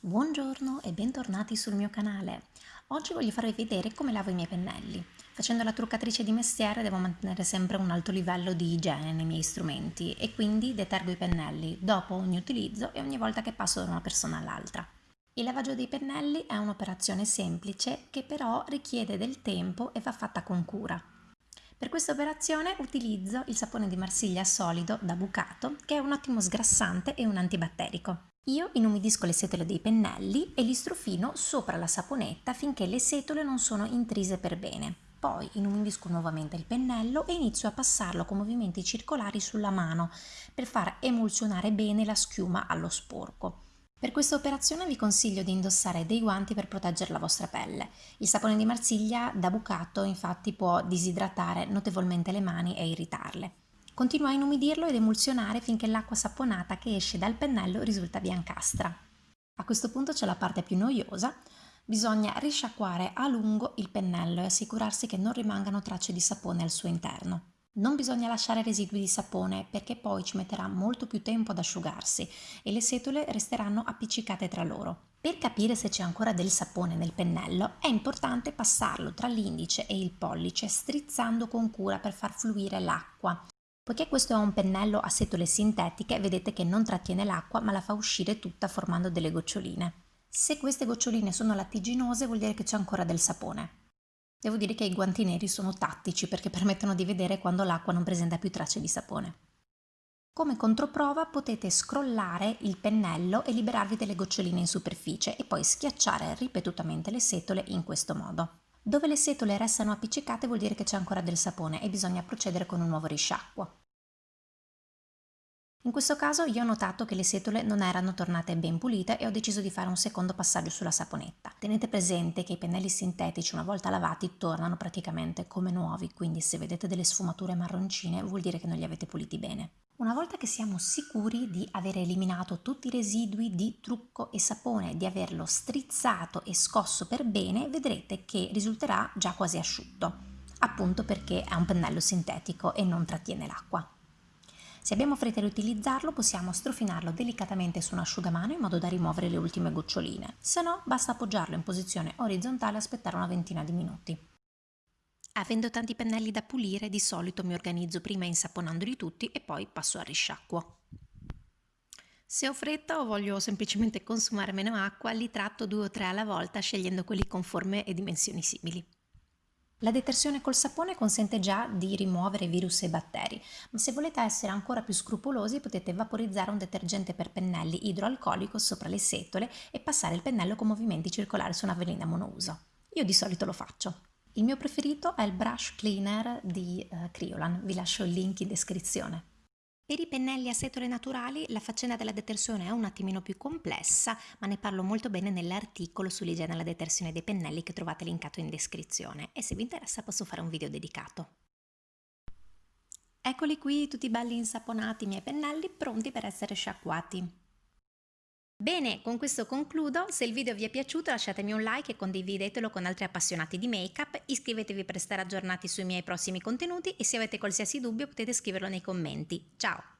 Buongiorno e bentornati sul mio canale. Oggi voglio farvi vedere come lavo i miei pennelli. Facendo la truccatrice di mestiere devo mantenere sempre un alto livello di igiene nei miei strumenti e quindi detergo i pennelli dopo ogni utilizzo e ogni volta che passo da una persona all'altra. Il lavaggio dei pennelli è un'operazione semplice che però richiede del tempo e va fatta con cura. Per questa operazione utilizzo il sapone di Marsiglia solido da bucato che è un ottimo sgrassante e un antibatterico. Io inumidisco le setole dei pennelli e li strofino sopra la saponetta finché le setole non sono intrise per bene. Poi inumidisco nuovamente il pennello e inizio a passarlo con movimenti circolari sulla mano per far emulsionare bene la schiuma allo sporco. Per questa operazione vi consiglio di indossare dei guanti per proteggere la vostra pelle. Il sapone di Marsiglia da bucato infatti può disidratare notevolmente le mani e irritarle. Continua a inumidirlo ed emulsionare finché l'acqua saponata che esce dal pennello risulta biancastra. A questo punto c'è la parte più noiosa, bisogna risciacquare a lungo il pennello e assicurarsi che non rimangano tracce di sapone al suo interno. Non bisogna lasciare residui di sapone perché poi ci metterà molto più tempo ad asciugarsi e le setole resteranno appiccicate tra loro. Per capire se c'è ancora del sapone nel pennello è importante passarlo tra l'indice e il pollice strizzando con cura per far fluire l'acqua Poiché questo è un pennello a setole sintetiche, vedete che non trattiene l'acqua ma la fa uscire tutta formando delle goccioline. Se queste goccioline sono lattiginose vuol dire che c'è ancora del sapone. Devo dire che i guanti neri sono tattici perché permettono di vedere quando l'acqua non presenta più tracce di sapone. Come controprova potete scrollare il pennello e liberarvi delle goccioline in superficie e poi schiacciare ripetutamente le setole in questo modo. Dove le setole restano appiccicate vuol dire che c'è ancora del sapone e bisogna procedere con un nuovo risciacquo. In questo caso io ho notato che le setole non erano tornate ben pulite e ho deciso di fare un secondo passaggio sulla saponetta. Tenete presente che i pennelli sintetici una volta lavati tornano praticamente come nuovi, quindi se vedete delle sfumature marroncine vuol dire che non li avete puliti bene. Una volta che siamo sicuri di aver eliminato tutti i residui di trucco e sapone, di averlo strizzato e scosso per bene, vedrete che risulterà già quasi asciutto, appunto perché è un pennello sintetico e non trattiene l'acqua. Se abbiamo fretta di utilizzarlo possiamo strofinarlo delicatamente su un asciugamano in modo da rimuovere le ultime goccioline, se no basta appoggiarlo in posizione orizzontale e aspettare una ventina di minuti. Avendo tanti pennelli da pulire, di solito mi organizzo prima insaponandoli tutti e poi passo al risciacquo. Se ho fretta o voglio semplicemente consumare meno acqua, li tratto due o tre alla volta scegliendo quelli con forme e dimensioni simili. La detersione col sapone consente già di rimuovere virus e batteri, ma se volete essere ancora più scrupolosi potete vaporizzare un detergente per pennelli idroalcolico sopra le setole e passare il pennello con movimenti circolari su una velina monouso. Io di solito lo faccio. Il mio preferito è il brush cleaner di uh, Criolan, vi lascio il link in descrizione. Per i pennelli a setole naturali la faccenda della detersione è un attimino più complessa, ma ne parlo molto bene nell'articolo sull'igiene e la detersione dei pennelli che trovate linkato in descrizione e se vi interessa posso fare un video dedicato. Eccoli qui tutti belli insaponati i miei pennelli pronti per essere sciacquati. Bene, con questo concludo, se il video vi è piaciuto lasciatemi un like e condividetelo con altri appassionati di make-up, iscrivetevi per stare aggiornati sui miei prossimi contenuti e se avete qualsiasi dubbio potete scriverlo nei commenti. Ciao!